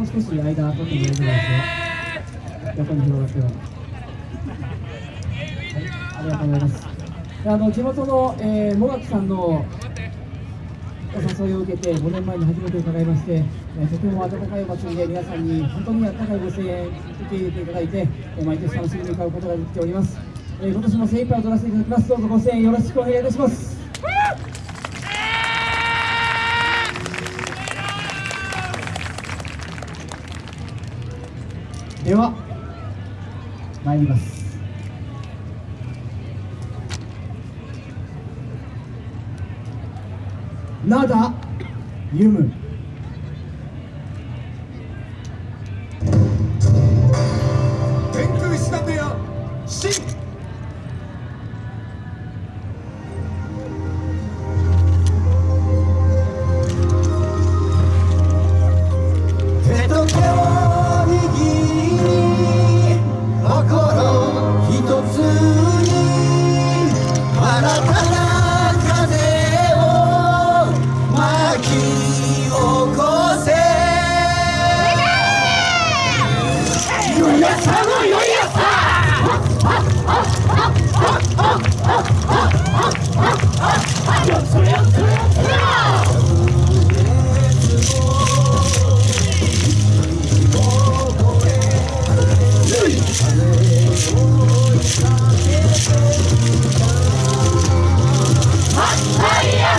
もう少し間取ってもいいぐらいですよ横に広がってははいありがとうございます。であの地元の、えー、もがきさんのお誘いを受けて5年前に初めて伺いまして、えーとても温かいお祭りで皆さんに本当に温かいご声援受け入れていただいて、えー毎年楽しみに買うことができております、えー今年も精一杯踊らせていただきます。どうぞご声援よろしくお願いいたします。では参ります。なだゆむ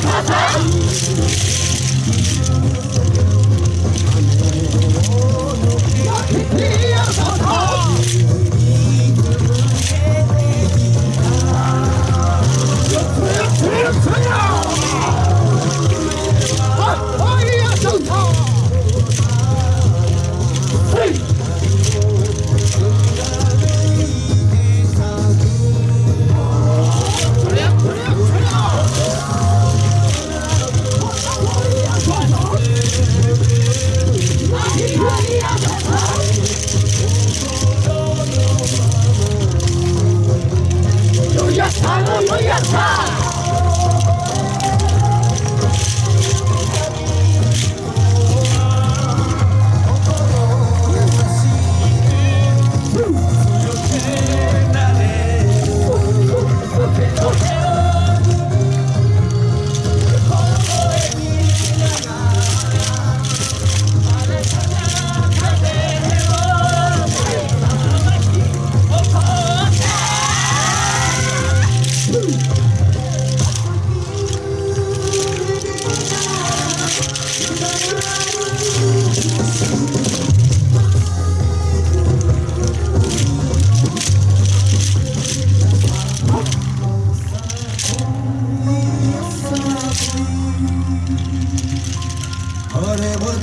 Ha! やった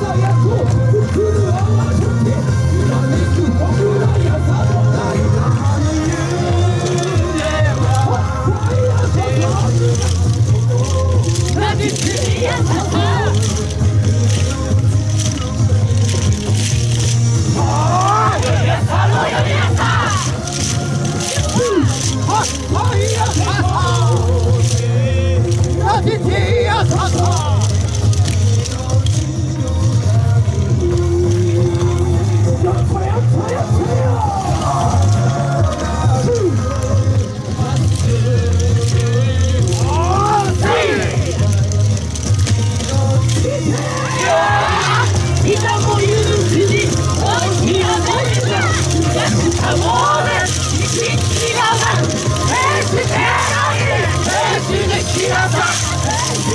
ざや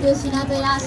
天狗しなべや